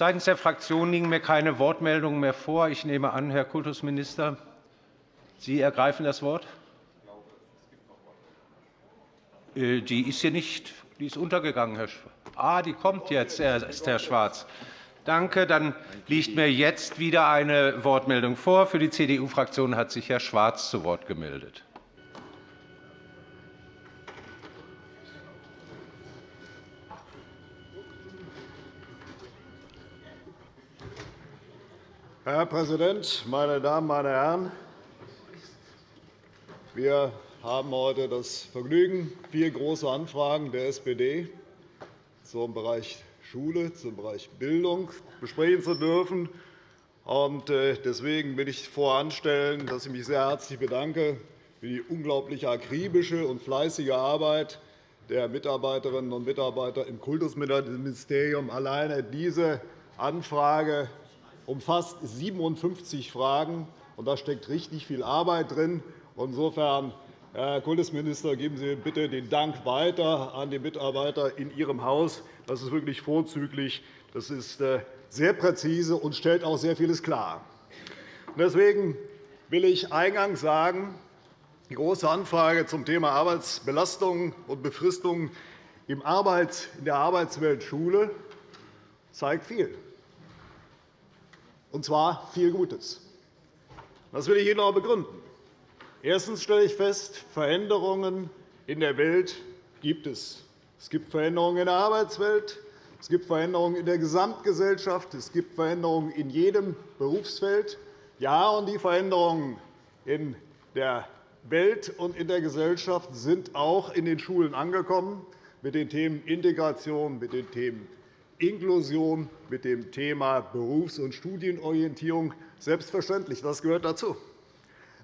Seitens der Fraktionen liegen mir keine Wortmeldungen mehr vor. Ich nehme an, Herr Kultusminister, Sie ergreifen das Wort. Äh, die ist hier nicht. Die ist untergegangen, Herr Schwarz. Ah, die kommt jetzt, erst, Herr Schwarz. Danke. Dann liegt mir jetzt wieder eine Wortmeldung vor. Für die CDU-Fraktion hat sich Herr Schwarz zu Wort gemeldet. Herr Präsident, meine Damen, meine Herren! Wir haben heute das Vergnügen, vier große Anfragen der SPD zum Bereich Schule, zum Bereich Bildung besprechen zu dürfen. Äh, deswegen will ich voranstellen, dass ich mich sehr herzlich bedanke für die unglaublich akribische und fleißige Arbeit der Mitarbeiterinnen und Mitarbeiter im Kultusministerium. Alleine diese Anfrage umfasst 57 Fragen, und da steckt richtig viel Arbeit drin. Insofern Herr Kultusminister, geben Sie bitte den Dank weiter an die Mitarbeiter in Ihrem Haus. Das ist wirklich vorzüglich. Das ist äh, sehr präzise und stellt auch sehr vieles klar. Deswegen will ich eingangs sagen, die Große Anfrage zum Thema Arbeitsbelastung und Befristung in der Arbeitswelt Schule zeigt viel, und zwar viel Gutes. Das will ich Ihnen auch begründen. Erstens stelle ich fest, Veränderungen in der Welt gibt es. Es gibt Veränderungen in der Arbeitswelt, es gibt Veränderungen in der Gesamtgesellschaft, es gibt Veränderungen in jedem Berufsfeld. Ja, und die Veränderungen in der Welt und in der Gesellschaft sind auch in den Schulen angekommen, mit den Themen Integration, mit den Themen Inklusion, mit dem Thema Berufs- und Studienorientierung. Selbstverständlich, das gehört dazu.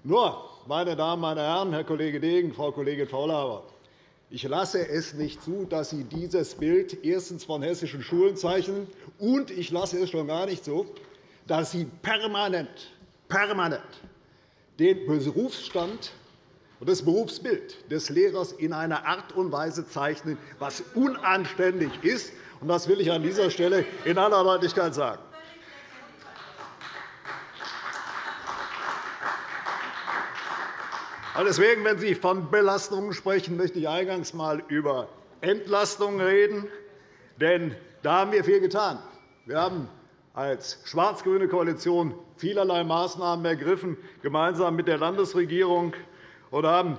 Nur, meine Damen, meine Herren, Herr Kollege Degen, Frau Kollegin Faulhaber, ich lasse es nicht zu, dass Sie dieses Bild erstens von hessischen Schulen zeichnen, und ich lasse es schon gar nicht zu, dass Sie permanent, permanent den Berufsstand und das Berufsbild des Lehrers in einer Art und Weise zeichnen, was unanständig ist. Das will ich an dieser Stelle in aller Deutlichkeit sagen. Deswegen, wenn Sie von Belastungen sprechen, möchte ich eingangs einmal über Entlastungen reden. Denn da haben wir viel getan. Wir haben als schwarz-grüne Koalition vielerlei Maßnahmen ergriffen, gemeinsam mit der Landesregierung, und haben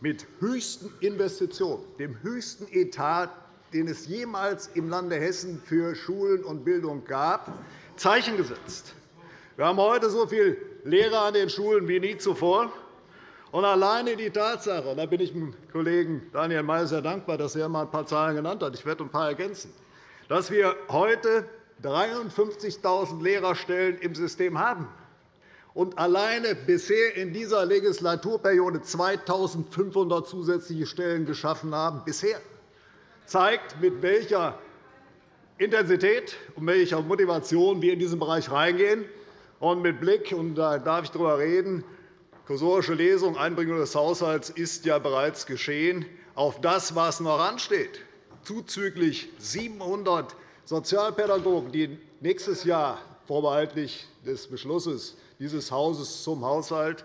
mit höchsten Investitionen, dem höchsten Etat, den es jemals im Lande Hessen für Schulen und Bildung gab, Zeichen gesetzt. Wir haben heute so viele Lehrer an den Schulen wie nie zuvor. Und alleine die Tatsache, da bin ich dem Kollegen Daniel Mayer sehr dankbar, dass er einmal ein paar Zahlen genannt hat, ich werde ein paar ergänzen, dass wir heute 53.000 Lehrerstellen im System haben und alleine bisher in dieser Legislaturperiode 2.500 zusätzliche Stellen geschaffen haben, bisher, zeigt, mit welcher Intensität und welcher Motivation wir in diesen Bereich reingehen. Und mit Blick, und da darf ich darüber reden, Kursorische Lesung, Einbringung des Haushalts ist ja bereits geschehen. Auf das, was noch ansteht, zuzüglich 700 Sozialpädagogen, die nächstes Jahr vorbehaltlich des Beschlusses dieses Hauses zum Haushalt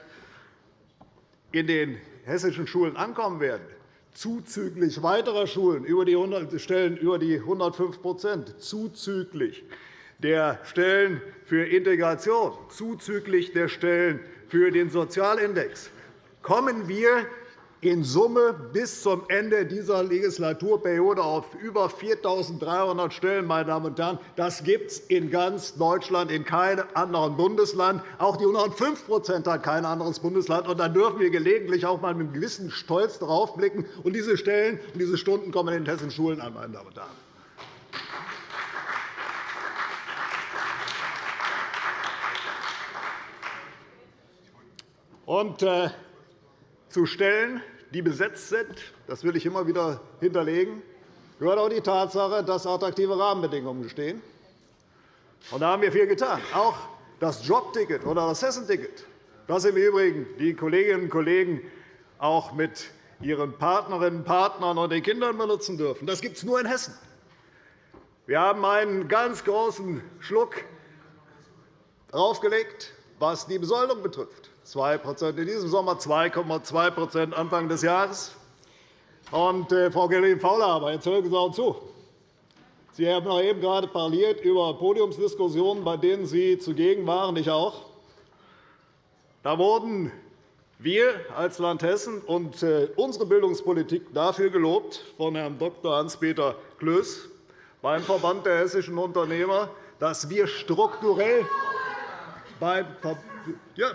in den hessischen Schulen ankommen werden, zuzüglich weiterer Schulen über die 100 Stellen über die 105% zuzüglich der Stellen für Integration, zuzüglich der Stellen für den Sozialindex. Kommen wir in Summe bis zum Ende dieser Legislaturperiode auf über 4.300 Stellen. Meine Damen und Herren. Das gibt es in ganz Deutschland in keinem anderen Bundesland. Auch die 105% hat kein anderes Bundesland. Und da dürfen wir gelegentlich auch einmal mit einem gewissen Stolz darauf blicken. Und diese Stellen und diese Stunden kommen in den hessischen Schulen an. Meine Damen und Herren. Und äh, zu Stellen, die besetzt sind, das will ich immer wieder hinterlegen, gehört auch die Tatsache, dass attraktive Rahmenbedingungen bestehen. Und da haben wir viel getan. Auch das Jobticket oder das Hessenticket, das im Übrigen die Kolleginnen und Kollegen auch mit ihren Partnerinnen und Partnern und den Kindern benutzen dürfen, das gibt es nur in Hessen. Wir haben einen ganz großen Schluck draufgelegt, was die Besoldung betrifft. 2 in diesem Sommer, 2,2% Anfang des Jahres. Und, äh, Frau Kollegin-Faulhaber, jetzt hören Sie auch zu. Sie haben noch eben gerade parliert über Podiumsdiskussionen, bei denen Sie zugegen waren, ich auch. Da wurden wir als Land Hessen und äh, unsere Bildungspolitik dafür gelobt von Herrn Dr. Hans-Peter Klöß beim Verband der hessischen Unternehmer, dass wir strukturell beim ja,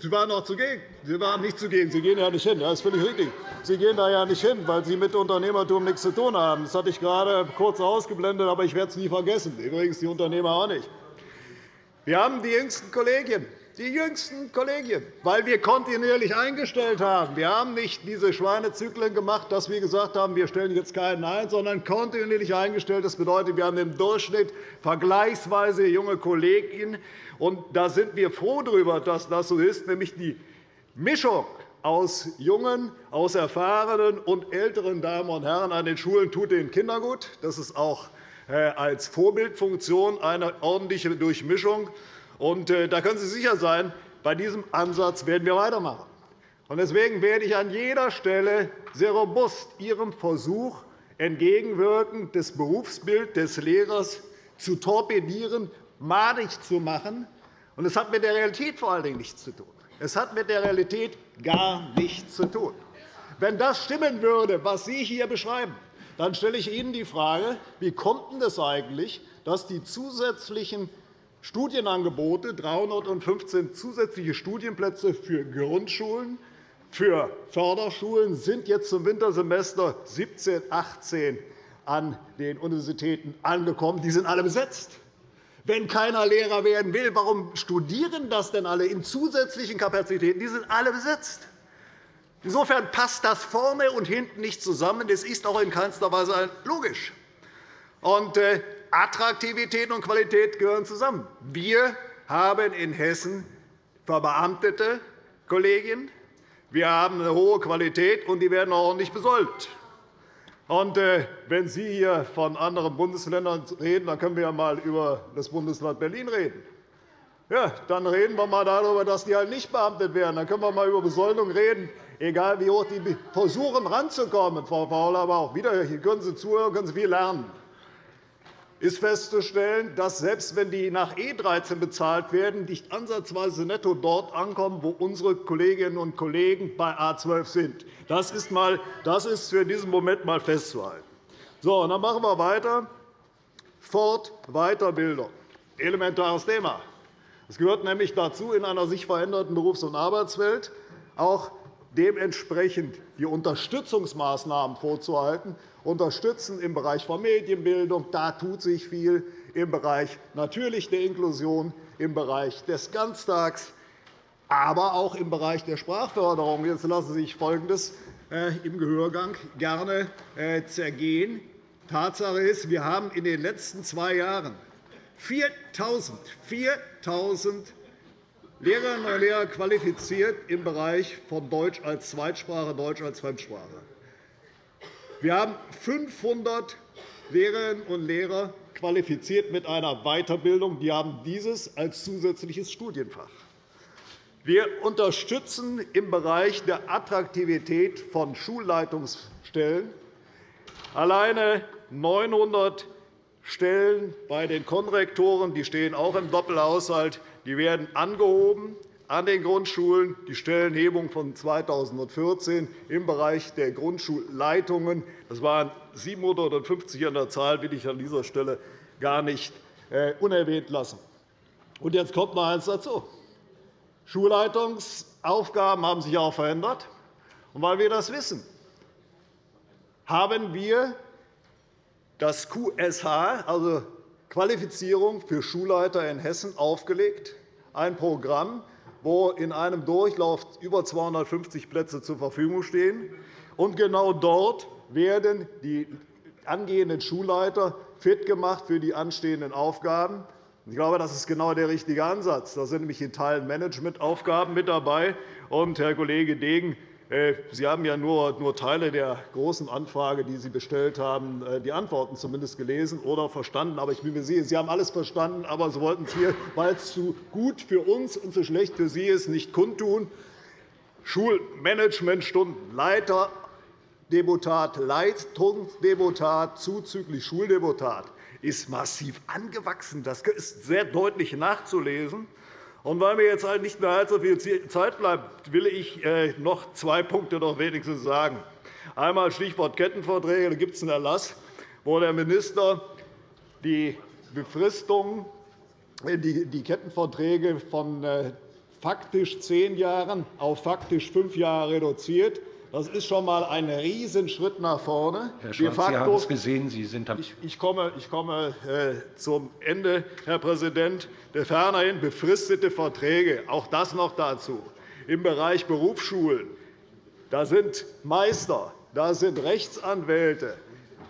Sie waren auch zugegen. Sie waren nicht zugegen. Sie gehen ja nicht hin. Das ist völlig richtig. Sie gehen da ja nicht hin, weil Sie mit Unternehmertum nichts zu tun haben. Das hatte ich gerade kurz ausgeblendet, aber ich werde es nie vergessen. Übrigens die Unternehmer auch nicht. Wir haben die jüngsten Kollegien die jüngsten Kollegien, weil wir kontinuierlich eingestellt haben. Wir haben nicht diese Schweinezyklen gemacht, dass wir gesagt haben, wir stellen jetzt keinen ein, sondern kontinuierlich eingestellt. Das bedeutet, wir haben im Durchschnitt vergleichsweise junge Kolleginnen. Und da sind wir froh darüber, dass das so ist, nämlich die Mischung aus jungen, aus erfahrenen und älteren Damen und Herren an den Schulen tut den Kindern gut. Das ist auch äh, als Vorbildfunktion eine ordentliche Durchmischung. Und, äh, da können Sie sicher sein, bei diesem Ansatz werden wir weitermachen. Deswegen werde ich an jeder Stelle sehr robust Ihrem Versuch entgegenwirken, das Berufsbild des Lehrers zu torpedieren, madig zu machen. Es hat mit der Realität vor allen Dingen nichts zu tun. Es hat mit der Realität gar nichts zu tun. Wenn das stimmen würde, was Sie hier beschreiben, dann stelle ich Ihnen die Frage, wie kommt es eigentlich, dass die zusätzlichen Studienangebote, 315 zusätzliche Studienplätze für Grundschulen, für Förderschulen sind jetzt zum Wintersemester 17, 18 an den Universitäten angekommen. Die sind alle besetzt. Wenn keiner Lehrer werden will, warum studieren das denn alle in zusätzlichen Kapazitäten? Die sind alle besetzt. Insofern passt das vorne und hinten nicht zusammen. Das ist auch in keinster Weise logisch. Äh, Attraktivität und Qualität gehören zusammen. Wir haben in Hessen verbeamtete Kolleginnen. Wir haben eine hohe Qualität, und die werden auch ordentlich besoldet. Äh, wenn Sie hier von anderen Bundesländern reden, dann können wir einmal über das Bundesland Berlin reden. Ja, dann reden wir einmal darüber, dass die halt nicht beamtet werden. Dann können wir einmal über Besoldung reden, egal wie hoch die versuchen, ranzukommen. Frau Faul, aber auch wieder, hier können Sie zuhören, können Sie viel lernen ist festzustellen, dass selbst wenn die nach E13 bezahlt werden, nicht ansatzweise netto dort ankommen, wo unsere Kolleginnen und Kollegen bei A 12 sind. Das ist, mal, das ist für diesen Moment einmal festzuhalten. So, dann machen wir weiter. Fort Weiterbildung. Elementares Thema. Es gehört nämlich dazu, in einer sich veränderten Berufs- und Arbeitswelt auch dementsprechend die Unterstützungsmaßnahmen vorzuhalten, unterstützen im Bereich von Medienbildung. Da tut sich viel im Bereich natürlich der Inklusion, im Bereich des Ganztags, aber auch im Bereich der Sprachförderung. Jetzt lassen Sie sich Folgendes äh, im Gehörgang gerne äh, zergehen. Tatsache ist, wir haben in den letzten zwei Jahren 4.000 Lehrerinnen und Lehrer qualifiziert im Bereich von Deutsch als Zweitsprache, Deutsch als Fremdsprache. Wir haben 500 Lehrerinnen und Lehrer qualifiziert mit einer Weiterbildung. Die haben dieses als zusätzliches Studienfach. Wir unterstützen im Bereich der Attraktivität von Schulleitungsstellen alleine 900 Stellen bei den Konrektoren. Die stehen auch im Doppelhaushalt. Die werden angehoben an den Grundschulen, die Stellenhebung von 2014 im Bereich der Grundschulleitungen. Das waren 750 an der Zahl, will ich an dieser Stelle gar nicht äh, unerwähnt lassen. Und jetzt kommt noch eines dazu. Schulleitungsaufgaben haben sich auch verändert. Und weil wir das wissen, haben wir das QSH, also Qualifizierung für Schulleiter in Hessen, aufgelegt. Ein Programm, wo in einem Durchlauf über 250 Plätze zur Verfügung stehen. Und genau dort werden die angehenden Schulleiter fit gemacht für die anstehenden Aufgaben. Ich glaube, das ist genau der richtige Ansatz. Da sind nämlich in Teilen Managementaufgaben mit dabei. Und, Herr Kollege Degen, Sie haben ja nur, nur Teile der großen Anfrage, die Sie bestellt haben, äh, die Antworten zumindest gelesen oder verstanden. Aber ich bin mir sicher, Sie haben alles verstanden, aber Sie wollten es hier, weil es zu gut für uns und zu schlecht für Sie ist, nicht kundtun. Schulmanagementstunden, Leiter, Deputat, zuzüglich Schuldeputat ist massiv angewachsen. Das ist sehr deutlich nachzulesen. Und weil mir jetzt nicht mehr allzu viel Zeit bleibt, will ich äh, noch zwei Punkte noch wenigstens sagen. Einmal Stichwort Kettenverträge. Da gibt es einen Erlass, wo der Minister die Befristung, äh, die Kettenverträge von äh, faktisch zehn Jahren auf faktisch fünf Jahre reduziert. Das ist schon einmal ein Riesenschritt nach vorne. Herr Schwarz, Sie haben es gesehen. Sie sind ich, ich komme, ich komme äh, zum Ende, Herr Präsident. Fernerhin befristete Verträge, auch das noch dazu. Im Bereich Berufsschulen da sind Meister, da sind Rechtsanwälte.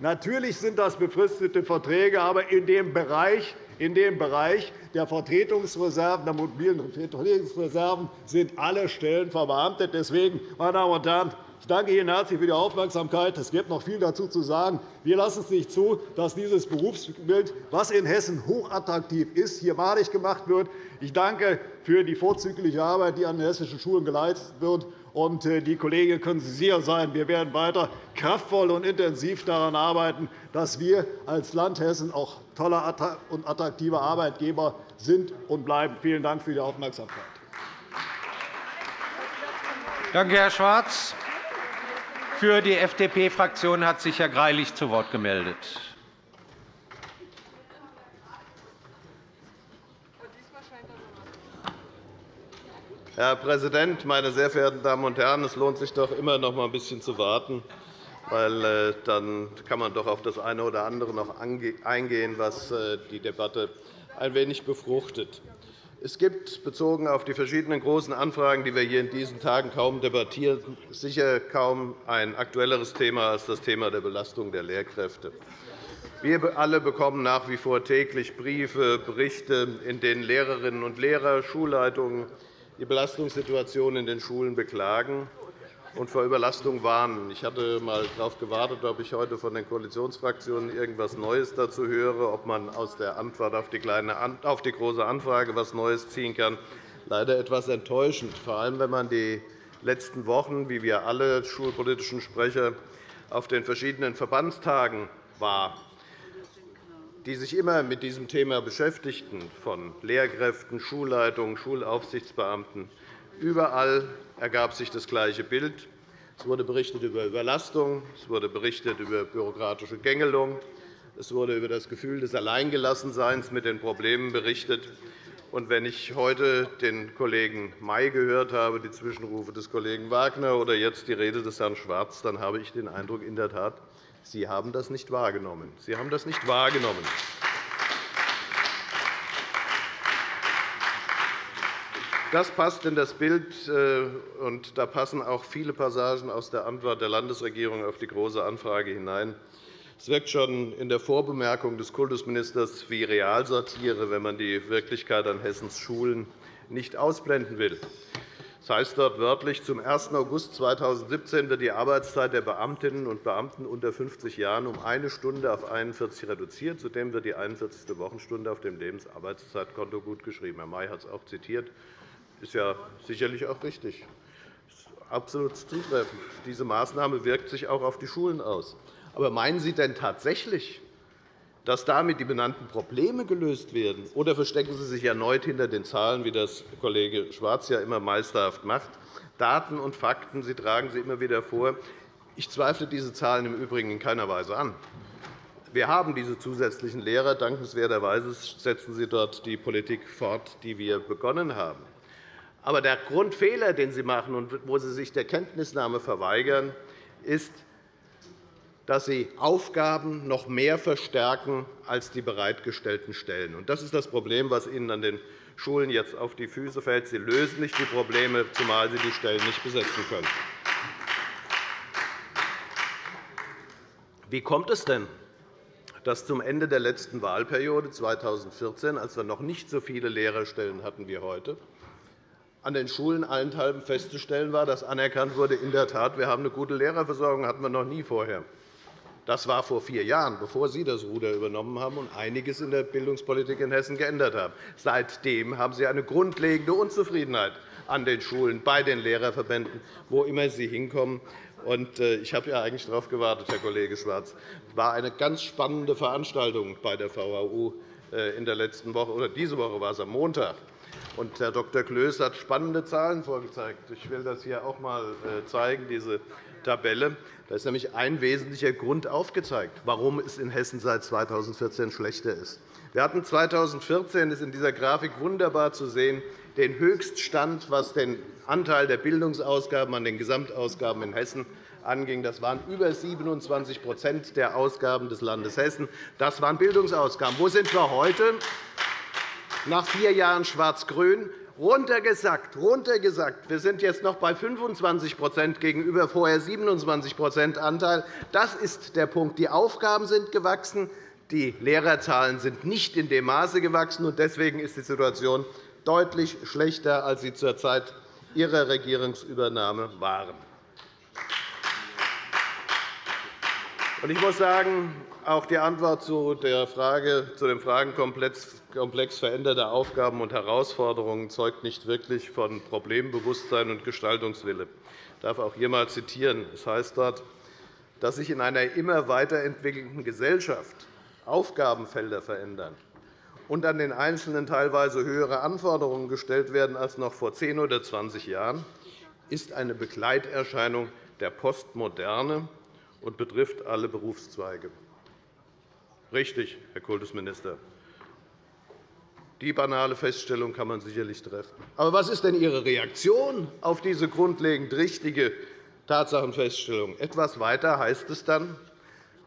Natürlich sind das befristete Verträge, aber in dem Bereich, in dem Bereich der Vertretungsreserven, der mobilen Vertretungsreserven sind alle Stellen verbeamtet. Deswegen, meine Damen und Herren, ich danke Ihnen herzlich für die Aufmerksamkeit. Es gibt noch viel dazu zu sagen. Wir lassen es nicht zu, dass dieses Berufsbild, das in Hessen hochattraktiv ist, hier malig gemacht wird. Ich danke für die vorzügliche Arbeit, die an den hessischen Schulen geleistet wird. Und äh, die Kollegen können Sie sicher sein, wir werden weiter kraftvoll und intensiv daran arbeiten, dass wir als Land Hessen auch toller und attraktiver Arbeitgeber sind und bleiben. Vielen Dank für die Aufmerksamkeit. Danke, Herr Schwarz. Für die FDP-Fraktion hat sich Herr Greilich zu Wort gemeldet. Herr Präsident, meine sehr verehrten Damen und Herren! Es lohnt sich doch immer noch ein bisschen zu warten, weil äh, dann kann man doch auf das eine oder andere noch eingehen, was äh, die Debatte ein wenig befruchtet. Es gibt, bezogen auf die verschiedenen großen Anfragen, die wir hier in diesen Tagen kaum debattieren, sicher kaum ein aktuelleres Thema als das Thema der Belastung der Lehrkräfte. Wir alle bekommen nach wie vor täglich Briefe, Berichte, in denen Lehrerinnen und Lehrer, Schulleitungen die Belastungssituation in den Schulen beklagen und vor Überlastung warnen. Ich hatte einmal darauf gewartet, ob ich heute von den Koalitionsfraktionen irgendetwas Neues dazu höre, ob man aus der Antwort auf die, kleine, auf die große Anfrage etwas Neues ziehen kann. Leider etwas enttäuschend, vor allem wenn man die letzten Wochen, wie wir alle schulpolitischen Sprecher, auf den verschiedenen Verbandstagen war, die sich immer mit diesem Thema beschäftigten, von Lehrkräften, Schulleitungen, Schulaufsichtsbeamten. Überall ergab sich das gleiche Bild. Es wurde berichtet über Überlastung, es wurde berichtet über bürokratische Gängelung, es wurde über das Gefühl des Alleingelassenseins mit den Problemen berichtet. Und wenn ich heute den Kollegen May gehört habe, die Zwischenrufe des Kollegen Wagner oder jetzt die Rede des Herrn Schwarz, dann habe ich den Eindruck, in der Tat, Sie haben das nicht wahrgenommen. Sie haben das nicht wahrgenommen. Das passt in das Bild, äh, und da passen auch viele Passagen aus der Antwort der Landesregierung auf die Große Anfrage hinein. Es wirkt schon in der Vorbemerkung des Kultusministers wie Realsatire, wenn man die Wirklichkeit an Hessens Schulen nicht ausblenden will. Das heißt dort wörtlich, zum 1. August 2017 wird die Arbeitszeit der Beamtinnen und Beamten unter 50 Jahren um eine Stunde auf 41 reduziert. Zudem wird die 41. Wochenstunde auf dem Lebensarbeitszeitkonto gutgeschrieben. Herr May hat es auch zitiert ist ja sicherlich auch richtig. Das ist absolut zutreffend. Diese Maßnahme wirkt sich auch auf die Schulen aus. Aber meinen Sie denn tatsächlich, dass damit die benannten Probleme gelöst werden? Oder verstecken Sie sich erneut hinter den Zahlen, wie das Kollege Schwarz ja immer meisterhaft macht? Daten und Fakten Sie tragen sie immer wieder vor. Ich zweifle diese Zahlen im Übrigen in keiner Weise an. Wir haben diese zusätzlichen Lehrer. Dankenswerterweise setzen Sie dort die Politik fort, die wir begonnen haben. Aber der Grundfehler, den Sie machen und wo Sie sich der Kenntnisnahme verweigern, ist, dass Sie Aufgaben noch mehr verstärken als die bereitgestellten Stellen. Das ist das Problem, das Ihnen an den Schulen jetzt auf die Füße fällt. Sie lösen nicht die Probleme, zumal Sie die Stellen nicht besetzen können. Wie kommt es denn, dass zum Ende der letzten Wahlperiode 2014, als wir noch nicht so viele Lehrerstellen hatten wie heute, an den Schulen allenthalben festzustellen war, dass anerkannt wurde, in der Tat, wir haben eine gute Lehrerversorgung, hatten wir noch nie vorher. Das war vor vier Jahren, bevor Sie das Ruder übernommen haben und einiges in der Bildungspolitik in Hessen geändert haben. Seitdem haben Sie eine grundlegende Unzufriedenheit an den Schulen, bei den Lehrerverbänden, wo immer Sie hinkommen. Äh, ich habe ja eigentlich darauf gewartet, Herr Kollege Schwarz. Es war eine ganz spannende Veranstaltung bei der VHU äh, in der letzten Woche, oder diese Woche war es am Montag. Und Herr Dr. Klöß hat spannende Zahlen vorgezeigt. Ich will das hier auch einmal äh, zeigen, diese Tabelle. Da ist nämlich ein wesentlicher Grund aufgezeigt, warum es in Hessen seit 2014 schlechter ist. Wir hatten 2014 ist in dieser Grafik wunderbar zu sehen, den Höchststand, was den Anteil der Bildungsausgaben an den Gesamtausgaben in Hessen anging. Das waren über 27% der Ausgaben des Landes Hessen. Das waren Bildungsausgaben. Wo sind wir heute? Nach vier Jahren Schwarz-Grün runtergesackt, runtergesackt. Wir sind jetzt noch bei 25% gegenüber vorher 27% Anteil. Das ist der Punkt. Die Aufgaben sind gewachsen. Die Lehrerzahlen sind nicht in dem Maße gewachsen. Deswegen ist die Situation deutlich schlechter, als sie zur Zeit Ihrer Regierungsübernahme waren. Ich muss sagen, auch die Antwort zu, der Frage, zu dem Fragenkomplex veränderter Aufgaben und Herausforderungen zeugt nicht wirklich von Problembewusstsein und Gestaltungswille. Ich darf auch hier einmal zitieren. Es heißt dort, dass sich in einer immer weiterentwickelnden Gesellschaft Aufgabenfelder verändern und an den Einzelnen teilweise höhere Anforderungen gestellt werden als noch vor 10 oder 20 Jahren, ist eine Begleiterscheinung der Postmoderne und betrifft alle Berufszweige. Richtig, Herr Kultusminister. Die banale Feststellung kann man sicherlich treffen. Aber was ist denn Ihre Reaktion auf diese grundlegend richtige Tatsachenfeststellung? Etwas weiter heißt es dann,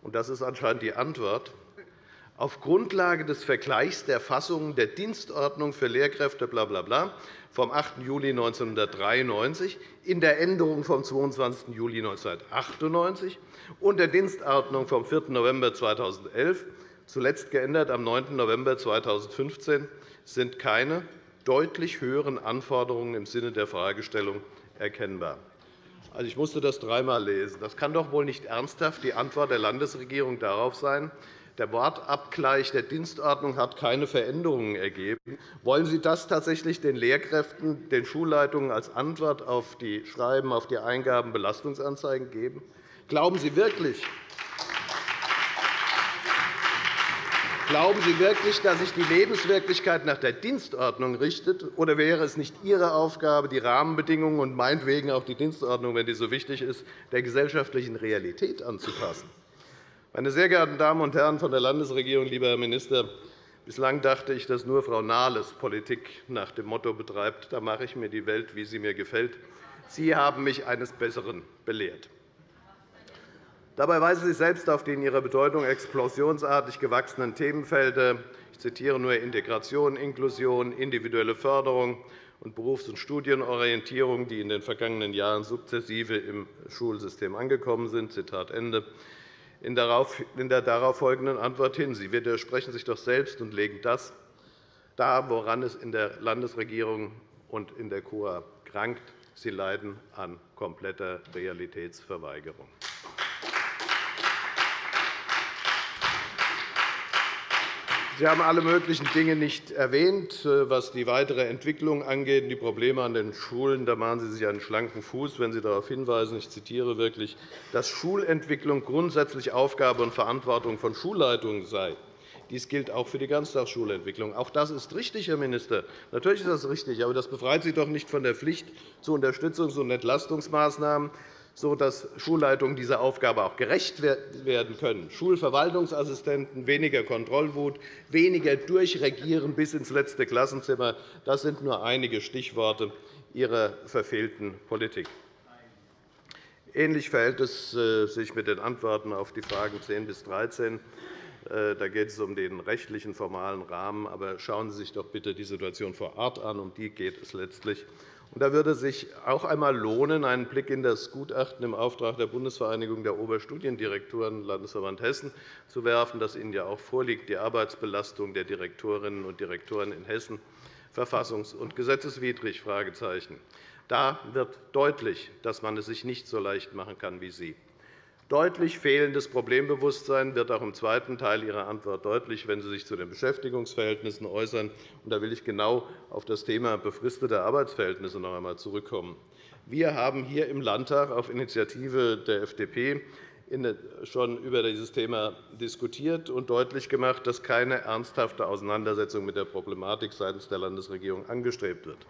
und das ist anscheinend die Antwort, auf Grundlage des Vergleichs der Fassungen der Dienstordnung für Lehrkräfte bla, bla, bla, vom 8. Juli 1993 in der Änderung vom 22. Juli 1998 und der Dienstordnung vom 4. November 2011, zuletzt geändert am 9. November 2015, sind keine deutlich höheren Anforderungen im Sinne der Fragestellung erkennbar. Also, ich musste das dreimal lesen. Das kann doch wohl nicht ernsthaft die Antwort der Landesregierung darauf sein, der Wortabgleich der Dienstordnung hat keine Veränderungen ergeben. Wollen Sie das tatsächlich den Lehrkräften, den Schulleitungen als Antwort auf die Schreiben, auf die Eingaben Belastungsanzeigen geben? Glauben Sie wirklich, Glauben Sie wirklich, dass sich die Lebenswirklichkeit nach der Dienstordnung richtet? Oder wäre es nicht Ihre Aufgabe, die Rahmenbedingungen und meinetwegen auch die Dienstordnung, wenn die so wichtig ist, der gesellschaftlichen Realität anzupassen? Meine sehr geehrten Damen und Herren von der Landesregierung, lieber Herr Minister, bislang dachte ich, dass nur Frau Nahles Politik nach dem Motto betreibt, da mache ich mir die Welt, wie sie mir gefällt. Sie haben mich eines Besseren belehrt. Dabei weisen Sie selbst auf die in ihrer Bedeutung explosionsartig gewachsenen Themenfelder. Ich zitiere nur Integration, Inklusion, individuelle Förderung und Berufs- und Studienorientierung, die in den vergangenen Jahren sukzessive im Schulsystem angekommen sind. Zitat Ende in der darauf folgenden Antwort hin. Sie widersprechen sich doch selbst und legen das dar, woran es in der Landesregierung und in der KUA krankt. Sie leiden an kompletter Realitätsverweigerung. Sie haben alle möglichen Dinge nicht erwähnt, äh, was die weitere Entwicklung angeht. Die Probleme an den Schulen da machen Sie sich einen schlanken Fuß, wenn Sie darauf hinweisen. Ich zitiere wirklich, dass Schulentwicklung grundsätzlich Aufgabe und Verantwortung von Schulleitungen sei. Dies gilt auch für die Ganztagsschulentwicklung. Auch das ist richtig, Herr Minister. Natürlich ist das richtig, aber das befreit Sie doch nicht von der Pflicht zu Unterstützungs- und Entlastungsmaßnahmen sodass Schulleitungen dieser Aufgabe auch gerecht werden können. Schulverwaltungsassistenten, weniger Kontrollwut, weniger Durchregieren bis ins letzte Klassenzimmer. Das sind nur einige Stichworte Ihrer verfehlten Politik. Ähnlich verhält es äh, sich mit den Antworten auf die Fragen 10 bis 13. Äh, da geht es um den rechtlichen, formalen Rahmen. Aber schauen Sie sich doch bitte die Situation vor Ort an. Um die geht es letztlich. Da würde sich auch einmal lohnen, einen Blick in das Gutachten im Auftrag der Bundesvereinigung der Oberstudiendirektoren Landesverband Hessen zu werfen, das Ihnen ja auch vorliegt, die Arbeitsbelastung der Direktorinnen und Direktoren in Hessen verfassungs- und gesetzeswidrig. Da wird deutlich, dass man es sich nicht so leicht machen kann wie Sie. Deutlich fehlendes Problembewusstsein wird auch im zweiten Teil Ihrer Antwort deutlich, wenn Sie sich zu den Beschäftigungsverhältnissen äußern. Da will ich genau auf das Thema befristete Arbeitsverhältnisse noch einmal zurückkommen. Wir haben hier im Landtag auf Initiative der FDP schon über dieses Thema diskutiert und deutlich gemacht, dass keine ernsthafte Auseinandersetzung mit der Problematik seitens der Landesregierung angestrebt wird.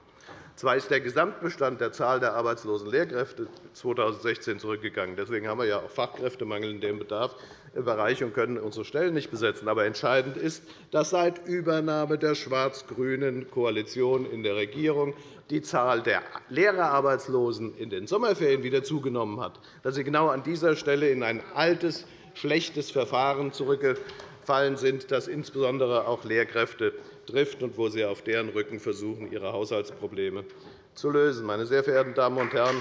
Zwar ist der Gesamtbestand der Zahl der arbeitslosen Lehrkräfte 2016 zurückgegangen. Deswegen haben wir ja auch Fachkräftemangel in dem Bereich und können unsere Stellen nicht besetzen. Aber entscheidend ist, dass seit Übernahme der schwarz-grünen Koalition in der Regierung die Zahl der Lehrerarbeitslosen in den Sommerferien wieder zugenommen hat, dass sie genau an dieser Stelle in ein altes, schlechtes Verfahren zurückgefallen sind, das insbesondere auch Lehrkräfte trifft und wo Sie auf deren Rücken versuchen, Ihre Haushaltsprobleme zu lösen. Meine sehr verehrten Damen und Herren,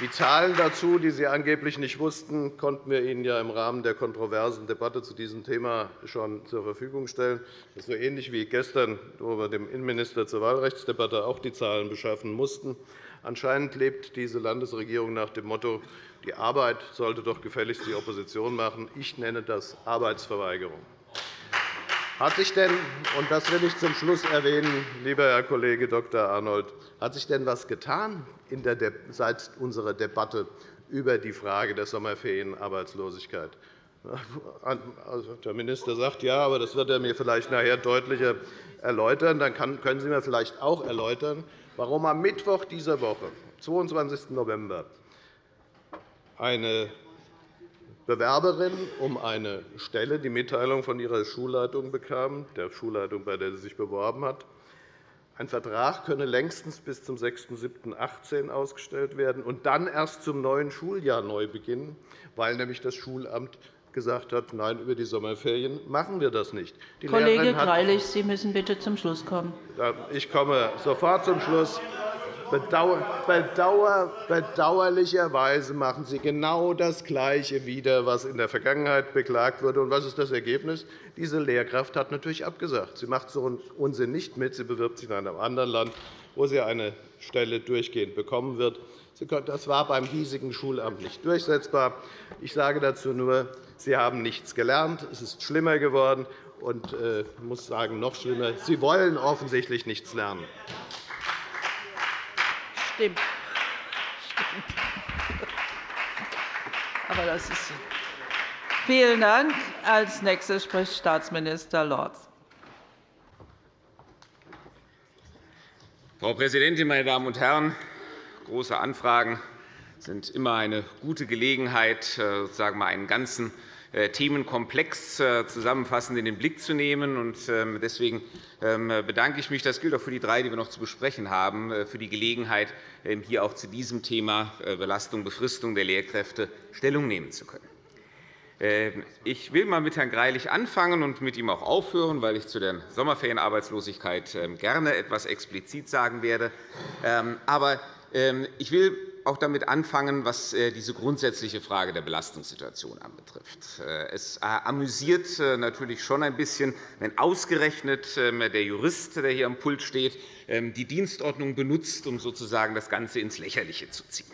die Zahlen dazu, die Sie angeblich nicht wussten, konnten wir Ihnen ja im Rahmen der kontroversen Debatte zu diesem Thema schon zur Verfügung stellen. Das so ähnlich wie gestern, wo wir dem Innenminister zur Wahlrechtsdebatte auch die Zahlen beschaffen mussten. Anscheinend lebt diese Landesregierung nach dem Motto, die Arbeit sollte doch gefälligst die Opposition machen. Ich nenne das Arbeitsverweigerung. Hat sich denn, und das will ich zum Schluss erwähnen, lieber Herr Kollege Dr. Arnold, hat sich denn etwas getan seit unserer Debatte über die Frage der Sommerferienarbeitslosigkeit? Also, der Minister sagt ja, aber das wird er mir vielleicht nachher deutlicher erläutern. Dann können Sie mir vielleicht auch erläutern, warum am Mittwoch dieser Woche, 22. November, eine Bewerberin um eine Stelle die Mitteilung von ihrer Schulleitung bekam, der Schulleitung, bei der sie sich beworben hat. Ein Vertrag könne längstens bis zum 6.7.2018 ausgestellt werden und dann erst zum neuen Schuljahr neu beginnen, weil nämlich das Schulamt gesagt hat, nein, über die Sommerferien machen wir das nicht. Die Kollege Greilich, Sie müssen bitte zum Schluss kommen. Ich komme sofort zum Schluss. Bedauerlicherweise machen Sie genau das Gleiche wieder, was in der Vergangenheit beklagt wurde. Und was ist das Ergebnis? Diese Lehrkraft hat natürlich abgesagt. Sie macht so einen Unsinn nicht mit. Sie bewirbt sich in einem anderen Land, wo sie eine Stelle durchgehend bekommen wird. Das war beim hiesigen Schulamt nicht durchsetzbar. Ich sage dazu nur, Sie haben nichts gelernt. Es ist schlimmer geworden. Und äh, muss sagen, noch schlimmer, Sie wollen offensichtlich nichts lernen. Stimmt. Aber das ist Vielen Dank. Als nächster spricht Staatsminister Lorz. Frau Präsidentin, meine Damen und Herren! Große Anfragen sind immer eine gute Gelegenheit, äh, sozusagen einen ganzen äh, Themenkomplex äh, zusammenfassend in den Blick zu nehmen. Ähm, deswegen ähm, bedanke ich mich, das gilt auch für die drei, die wir noch zu besprechen haben, äh, für die Gelegenheit, ähm, hier auch zu diesem Thema Belastung, Befristung der Lehrkräfte Stellung nehmen zu können. Ich will einmal mit Herrn Greilich anfangen und mit ihm auch aufhören, weil ich zu der Sommerferienarbeitslosigkeit gerne etwas explizit sagen werde. Aber ich will auch damit anfangen, was äh, diese grundsätzliche Frage der Belastungssituation anbetrifft. Äh, es äh, amüsiert natürlich schon ein bisschen, wenn ausgerechnet ähm, der Jurist, der hier am Pult steht, ähm, die Dienstordnung benutzt, um sozusagen das Ganze ins Lächerliche zu ziehen.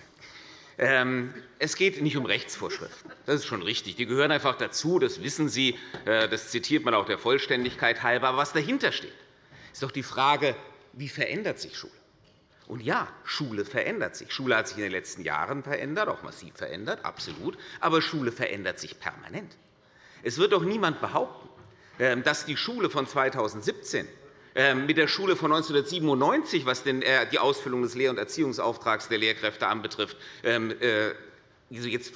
Ähm, es geht nicht um Rechtsvorschriften. Das ist schon richtig. Die gehören einfach dazu. Das wissen Sie. Das zitiert man auch der Vollständigkeit halber. Aber was dahinter steht, ist doch die Frage, wie verändert sich Schule? Und ja, Schule verändert sich. Schule hat sich in den letzten Jahren verändert, auch massiv verändert, absolut. Aber Schule verändert sich permanent. Es wird doch niemand behaupten, ähm, dass die Schule von 2017 ähm, mit der Schule von 1997, was äh, die Ausfüllung des Lehr- und Erziehungsauftrags der Lehrkräfte anbetrifft, ähm, äh, jetzt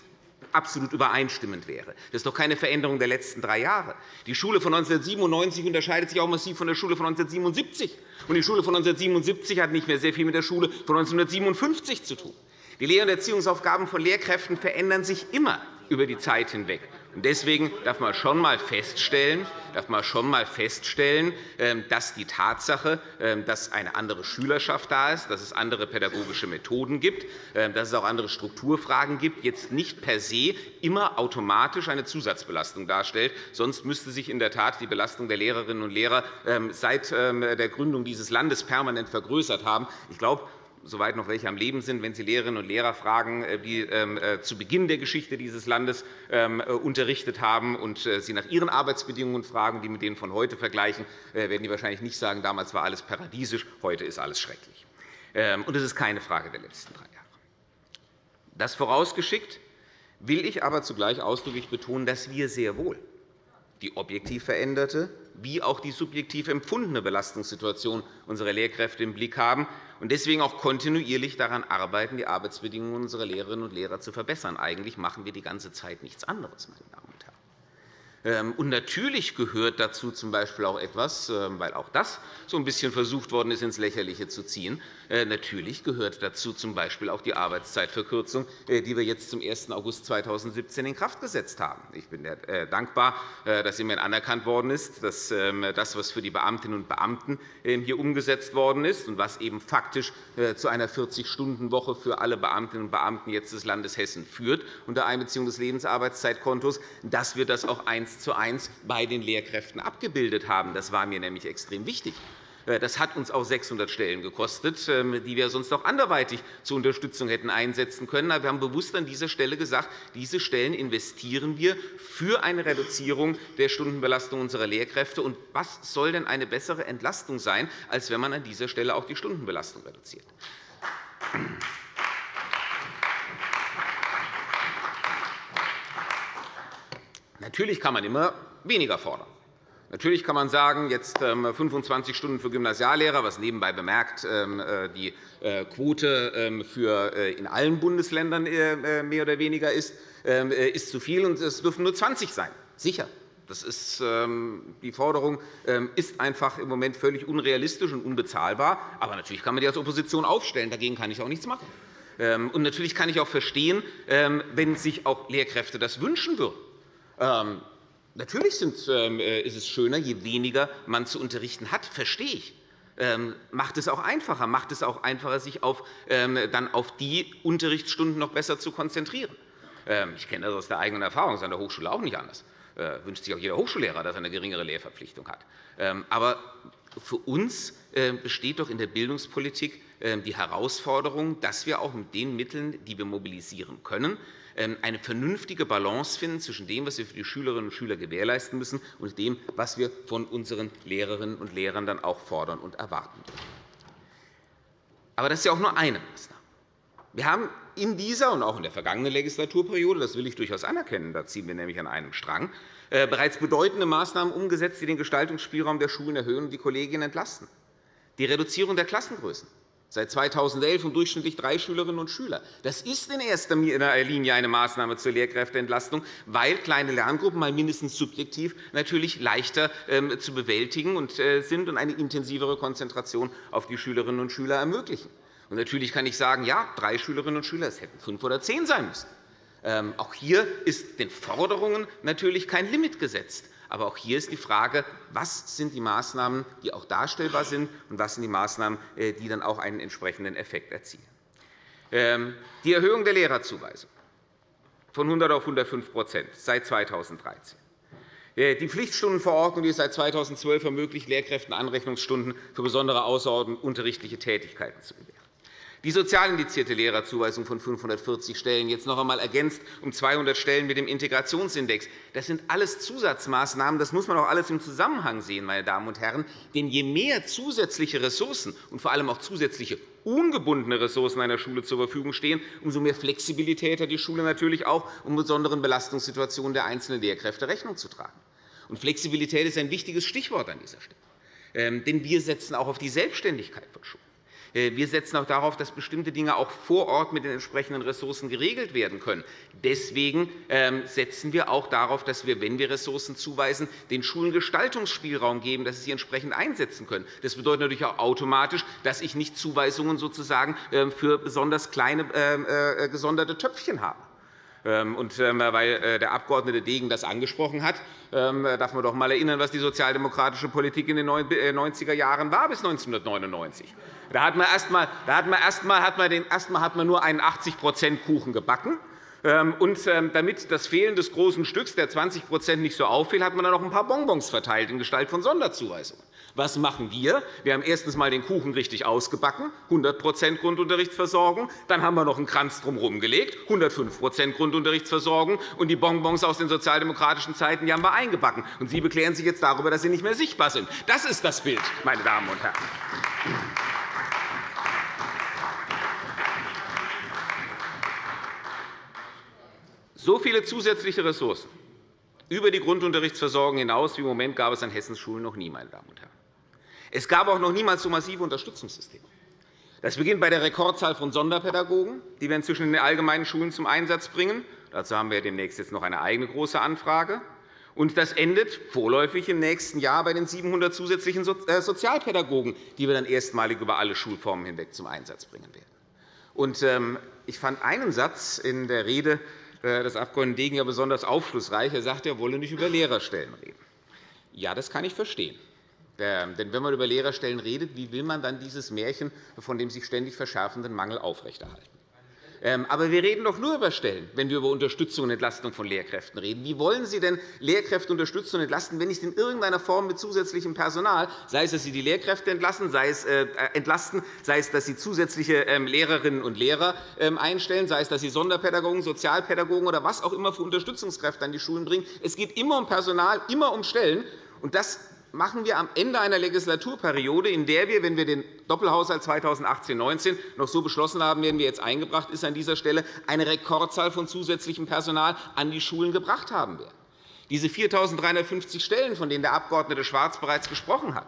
absolut übereinstimmend wäre. Das ist doch keine Veränderung der letzten drei Jahre. Die Schule von 1997 unterscheidet sich auch massiv von der Schule von 1977. Und die Schule von 1977 hat nicht mehr sehr viel mit der Schule von 1957 zu tun. Die Lehr- und Erziehungsaufgaben von Lehrkräften verändern sich immer über die Zeit hinweg. Deswegen darf man schon einmal feststellen, darf man schon einmal feststellen, ähm, dass die Tatsache, ähm, dass eine andere Schülerschaft da ist, dass es andere pädagogische Methoden gibt, ähm, dass es auch andere Strukturfragen gibt, jetzt nicht per se immer automatisch eine Zusatzbelastung darstellt. Sonst müsste sich in der Tat die Belastung der Lehrerinnen und Lehrer seit der Gründung dieses Landes permanent vergrößert haben. Ich glaube, soweit noch welche am Leben sind, wenn Sie Lehrerinnen und Lehrer fragen, äh, die ähm, äh, zu Beginn der Geschichte dieses Landes ähm, äh, unterrichtet haben und Sie nach ihren Arbeitsbedingungen fragen, die mit denen von heute vergleichen, werden die wahrscheinlich nicht sagen, damals war alles paradiesisch, heute ist alles schrecklich. Ähm, und das ist keine Frage der letzten drei Jahre. Das vorausgeschickt will ich aber zugleich ausdrücklich betonen, dass wir sehr wohl die objektiv veränderte wie auch die subjektiv empfundene Belastungssituation unserer Lehrkräfte im Blick haben und deswegen auch kontinuierlich daran arbeiten, die Arbeitsbedingungen unserer Lehrerinnen und Lehrer zu verbessern. Eigentlich machen wir die ganze Zeit nichts anderes, meine Damen Ähm, und natürlich gehört dazu z. B. auch etwas, ähm, weil auch das so ein bisschen versucht worden ist, ins Lächerliche zu ziehen. Äh, natürlich gehört dazu z. B. auch die Arbeitszeitverkürzung, äh, die wir jetzt zum 1. August 2017 in Kraft gesetzt haben. Ich bin äh, dankbar, dass immerhin anerkannt worden ist, dass ähm, das, was für die Beamtinnen und Beamten hier umgesetzt worden ist und was eben faktisch zu einer 40-Stunden-Woche für alle Beamtinnen und Beamten jetzt des Landes Hessen führt unter Einbeziehung des Lebensarbeitszeitkontos, dass wir das auch eins zu eins bei den Lehrkräften abgebildet haben. Das war mir nämlich extrem wichtig. Äh, das hat uns auch 600 Stellen gekostet, ähm, die wir sonst auch anderweitig zur Unterstützung hätten einsetzen können. Aber wir haben bewusst an dieser Stelle gesagt, diese Stellen investieren wir für eine Reduzierung der Stundenbelastung unserer Lehrkräfte. Und was soll denn eine bessere Entlastung sein, als wenn man an dieser Stelle auch die Stundenbelastung reduziert? Natürlich kann man immer weniger fordern. Natürlich kann man sagen, jetzt 25 ähm, Stunden für Gymnasiallehrer, was nebenbei bemerkt ähm, äh, die äh, Quote ähm, für äh, in allen Bundesländern mehr oder weniger ist, ist zu viel, und es dürfen nur 20 sein. Sicher. Das ist, die Forderung ist einfach im Moment völlig unrealistisch und unbezahlbar. Aber natürlich kann man die als Opposition aufstellen. Dagegen kann ich auch nichts machen. Und natürlich kann ich auch verstehen, wenn sich auch Lehrkräfte das wünschen würden. Ähm, natürlich ähm, äh, ist es schöner, je weniger man zu unterrichten hat, verstehe ich ähm, macht es auch einfacher, macht es auch einfacher, sich auf, dann auf die Unterrichtsstunden noch besser zu konzentrieren. Ich kenne das aus der eigenen Erfahrung, das ist an der Hochschule auch nicht anders. Das äh, wünscht sich auch jeder Hochschullehrer, dass er eine geringere Lehrverpflichtung hat. Aber für uns besteht doch in der Bildungspolitik die Herausforderung, dass wir auch mit den Mitteln, die wir mobilisieren können, eine vernünftige Balance finden zwischen dem, was wir für die Schülerinnen und Schüler gewährleisten müssen, und dem, was wir von unseren Lehrerinnen und Lehrern dann auch fordern und erwarten. Aber das ist ja auch nur eine Maßnahme. Wir haben in dieser und auch in der vergangenen Legislaturperiode, das will ich durchaus anerkennen, da ziehen wir nämlich an einem Strang, äh, bereits bedeutende Maßnahmen umgesetzt, die den Gestaltungsspielraum der Schulen erhöhen und die Kolleginnen entlasten. Die Reduzierung der Klassengrößen, seit 2011 um durchschnittlich drei Schülerinnen und Schüler. Das ist in erster Linie eine Maßnahme zur Lehrkräfteentlastung, weil kleine Lerngruppen mal mindestens subjektiv natürlich leichter ähm, zu bewältigen äh, sind und eine intensivere Konzentration auf die Schülerinnen und Schüler ermöglichen. Natürlich kann ich sagen, ja, drei Schülerinnen und Schüler, es hätten fünf oder zehn sein müssen. Ähm, auch hier ist den Forderungen natürlich kein Limit gesetzt. Aber auch hier ist die Frage, was sind die Maßnahmen, die auch darstellbar sind, und was sind die Maßnahmen, äh, die dann auch einen entsprechenden Effekt erzielen. Ähm, die Erhöhung der Lehrerzuweisung von 100 auf 105% seit 2013. Äh, die Pflichtstundenverordnung, die es seit 2012 ermöglicht, Lehrkräften Anrechnungsstunden für besondere außerunterrichtliche Tätigkeiten zu gewähren. Die sozial indizierte Lehrerzuweisung von 540 Stellen, jetzt noch einmal ergänzt um 200 Stellen mit dem Integrationsindex. Das sind alles Zusatzmaßnahmen. Das muss man auch alles im Zusammenhang sehen, meine Damen und Herren. Denn je mehr zusätzliche Ressourcen und vor allem auch zusätzliche ungebundene Ressourcen einer Schule zur Verfügung stehen, umso mehr Flexibilität hat die Schule natürlich auch, um besonderen Belastungssituationen der einzelnen Lehrkräfte Rechnung zu tragen. Und Flexibilität ist ein wichtiges Stichwort an dieser Stelle. Ähm, denn wir setzen auch auf die Selbstständigkeit von Schulen. Äh, wir setzen auch darauf, dass bestimmte Dinge auch vor Ort mit den entsprechenden Ressourcen geregelt werden können. Deswegen ähm, setzen wir auch darauf, dass wir, wenn wir Ressourcen zuweisen, den Schulen Gestaltungsspielraum geben, dass sie sie entsprechend einsetzen können. Das bedeutet natürlich auch automatisch, dass ich nicht Zuweisungen sozusagen ähm, für besonders kleine ähm, äh, gesonderte Töpfchen habe. Ähm, und weil der Abg. Degen das angesprochen hat, darf man doch einmal erinnern, was die sozialdemokratische Politik in den 90er Jahren war bis 1999. Da hat man erst einmal, nur einen 80% Kuchen gebacken. Ähm, und ähm, damit das Fehlen des großen Stücks der 20% nicht so auffiel, hat man dann noch ein paar Bonbons verteilt in Gestalt von Sonderzuweisungen. Was machen wir? Wir haben erstens einmal den Kuchen richtig ausgebacken, 100% Grundunterrichtsversorgung. Dann haben wir noch einen Kranz drumherum gelegt, 105% Grundunterrichtsversorgung. Und die Bonbons aus den sozialdemokratischen Zeiten die haben wir eingebacken. Und Sie beklären sich jetzt darüber, dass sie nicht mehr sichtbar sind. Das ist das Bild, meine Damen und Herren. So viele zusätzliche Ressourcen über die Grundunterrichtsversorgung hinaus wie im Moment gab es an Hessens Schulen noch nie. Meine Damen und Herren. Es gab auch noch niemals so massive Unterstützungssysteme. Das beginnt bei der Rekordzahl von Sonderpädagogen, die wir inzwischen in den allgemeinen Schulen zum Einsatz bringen. Dazu haben wir demnächst jetzt noch eine eigene große Anfrage. Und das endet vorläufig im nächsten Jahr bei den 700 zusätzlichen äh, Sozialpädagogen, die wir dann erstmalig über alle Schulformen hinweg zum Einsatz bringen werden. Ähm, ich fand einen Satz in der Rede äh, des Abg. Degen ja besonders aufschlussreich. Er sagt, er wolle nicht über Lehrerstellen reden. Ja, das kann ich verstehen. Denn wenn man über Lehrerstellen redet, wie will man dann dieses Märchen von dem sich ständig verschärfenden Mangel aufrechterhalten? Ähm, aber wir reden doch nur über Stellen, wenn wir über Unterstützung und Entlastung von Lehrkräften reden. Wie wollen Sie denn Lehrkräfte unterstützen und entlasten, wenn nicht in irgendeiner Form mit zusätzlichem Personal, sei es, dass Sie die Lehrkräfte entlassen, sei es, äh, entlasten, sei es, dass Sie zusätzliche ähm, Lehrerinnen und Lehrer ähm, einstellen, sei es, dass Sie Sonderpädagogen, Sozialpädagogen oder was auch immer für Unterstützungskräfte an die Schulen bringen. Es geht immer um Personal, immer um Stellen. Und das machen wir am Ende einer Legislaturperiode, in der wir, wenn wir den Doppelhaushalt 2018-19 noch so beschlossen haben, werden wir jetzt eingebracht ist an dieser Stelle, eine Rekordzahl von zusätzlichem Personal an die Schulen gebracht haben werden. Diese 4.350 Stellen, von denen der Abg. Schwarz bereits gesprochen hat,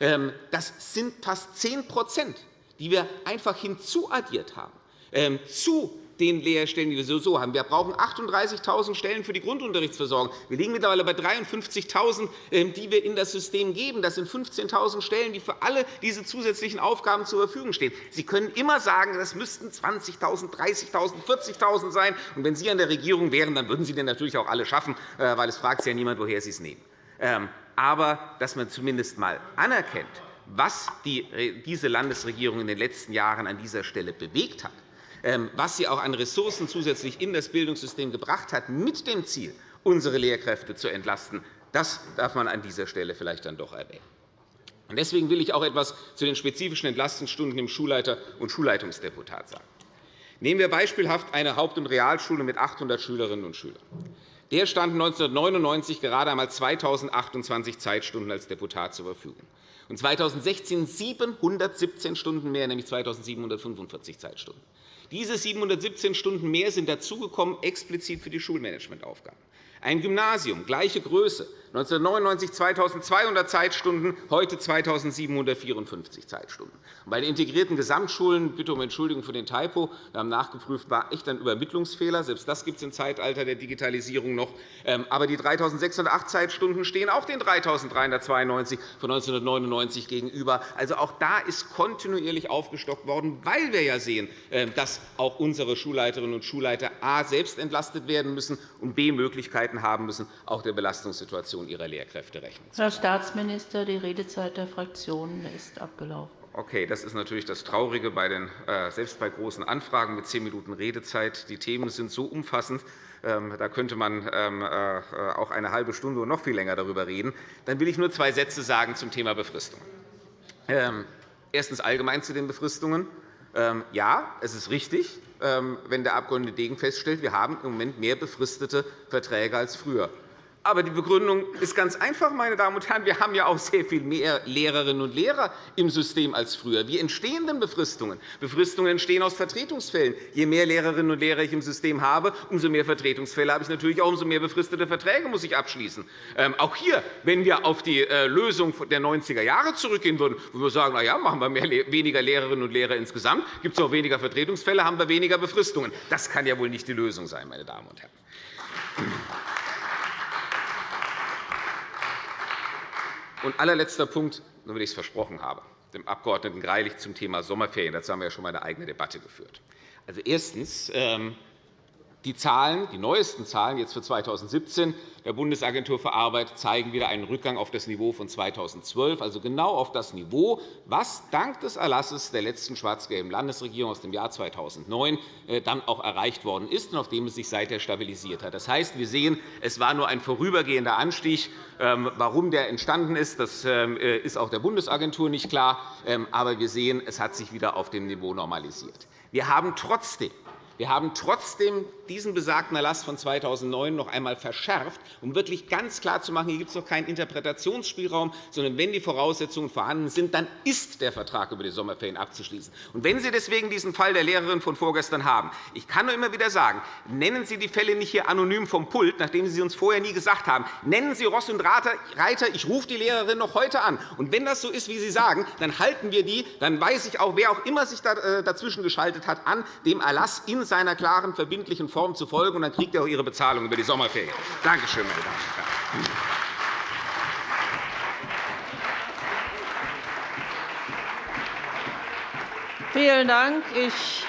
ähm, das sind fast 10% die wir einfach hinzuaddiert haben ähm, zu den Lehrstellen, die wir sowieso haben. Wir brauchen 38.000 Stellen für die Grundunterrichtsversorgung. Wir liegen mittlerweile bei 53.000, ähm, die wir in das System geben. Das sind 15.000 Stellen, die für alle diese zusätzlichen Aufgaben zur Verfügung stehen. Sie können immer sagen, das müssten 20.000, 30.000, 40.000 sein. Und wenn Sie an der Regierung wären, dann würden Sie den natürlich auch alle schaffen, äh, weil es fragt ja niemand, woher Sie es nehmen. Ähm, aber dass man zumindest einmal anerkennt, was diese Landesregierung in den letzten Jahren an dieser Stelle bewegt hat, was sie auch an Ressourcen zusätzlich in das Bildungssystem gebracht hat, mit dem Ziel, unsere Lehrkräfte zu entlasten, das darf man an dieser Stelle vielleicht dann doch erwähnen. Deswegen will ich auch etwas zu den spezifischen Entlastungsstunden im Schulleiter- und Schulleitungsdeputat sagen. Nehmen wir beispielhaft eine Haupt- und Realschule mit 800 Schülerinnen und Schülern. Der stand 1999 gerade einmal 2.028 Zeitstunden als Deputat zur Verfügung und 2016 717 Stunden mehr, nämlich 2.745 Zeitstunden. Diese 717 Stunden mehr sind dazugekommen explizit für die Schulmanagementaufgaben. Ein Gymnasium, gleiche Größe, 1999 2.200 Zeitstunden, heute 2.754 Zeitstunden. Bei den integrierten Gesamtschulen, bitte um Entschuldigung für den Typo, wir haben nachgeprüft, war echt ein Übermittlungsfehler. Selbst das gibt es im Zeitalter der Digitalisierung noch. Ähm, aber die 3.608 Zeitstunden stehen auch den 3.392 von 1999 gegenüber. Also auch da ist kontinuierlich aufgestockt worden, weil wir ja sehen, ähm, dass auch unsere Schulleiterinnen und Schulleiter a. selbst entlastet werden müssen und b. Möglichkeiten haben müssen, auch der Belastungssituation Situation Ihrer Lehrkräfte Rechnung Herr Staatsminister, die Redezeit der Fraktionen ist abgelaufen. Okay, das ist natürlich das Traurige, bei den, äh, selbst bei großen Anfragen mit zehn Minuten Redezeit. Die Themen sind so umfassend, ähm, da könnte man ähm, äh, auch eine halbe Stunde und noch viel länger darüber reden. Dann will ich nur zwei Sätze sagen zum Thema Befristung. Ähm, erstens allgemein zu den Befristungen. Ja, es ist richtig, wenn der Abg. Degen feststellt, wir haben im Moment mehr befristete Verträge als früher. Aber die Begründung ist ganz einfach, meine Damen und Herren. Wir haben ja auch sehr viel mehr Lehrerinnen und Lehrer im System als früher. Wie entstehen denn Befristungen? Befristungen entstehen aus Vertretungsfällen. Je mehr Lehrerinnen und Lehrer ich im System habe, umso mehr Vertretungsfälle habe ich natürlich auch, umso mehr befristete Verträge muss ich abschließen. Ähm, auch hier, wenn wir auf die äh, Lösung der 90er Jahre zurückgehen würden, wo wir sagen, na ja, machen wir mehr, weniger Lehrerinnen und Lehrer insgesamt, gibt es auch weniger Vertretungsfälle, haben wir weniger Befristungen. Das kann ja wohl nicht die Lösung sein, meine Damen und Herren. Und allerletzter Punkt, nur weil ich es versprochen habe, dem Abg. Greilich zum Thema Sommerferien. Dazu haben wir ja schon einmal eine eigene Debatte geführt. Also erstens. Die Zahlen, die neuesten Zahlen jetzt für 2017 der Bundesagentur für Arbeit zeigen wieder einen Rückgang auf das Niveau von 2012, also genau auf das Niveau, was dank des Erlasses der letzten schwarz-gelben Landesregierung aus dem Jahr 2009 äh, dann auch erreicht worden ist und auf dem es sich seither stabilisiert hat. Das heißt, wir sehen, es war nur ein vorübergehender Anstieg. Ähm, warum der entstanden ist, das ähm, äh, ist auch der Bundesagentur nicht klar. Ähm, aber wir sehen, es hat sich wieder auf dem Niveau normalisiert. Wir haben trotzdem wir haben trotzdem diesen besagten Erlass von 2009 noch einmal verschärft, um wirklich ganz klar zu machen, hier gibt es noch keinen Interpretationsspielraum, sondern wenn die Voraussetzungen vorhanden sind, dann ist der Vertrag über die Sommerferien abzuschließen. Und wenn Sie deswegen diesen Fall der Lehrerin von vorgestern haben, ich kann nur immer wieder sagen, nennen Sie die Fälle nicht hier anonym vom Pult, nachdem Sie sie uns vorher nie gesagt haben. Nennen Sie Ross und Reiter, ich rufe die Lehrerin noch heute an. Und wenn das so ist, wie Sie sagen, dann halten wir die, dann weiß ich auch, wer auch immer sich äh, dazwischen geschaltet hat, an, dem Erlass in seiner klaren, verbindlichen Form zu folgen. Und dann kriegt ihr auch Ihre Bezahlung über die Sommerferien. Danke schön, meine Damen und Herren. Vielen Dank. Ich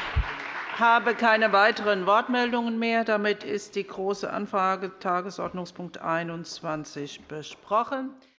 habe keine weiteren Wortmeldungen mehr. Damit ist die Große Anfrage Tagesordnungspunkt 21 besprochen.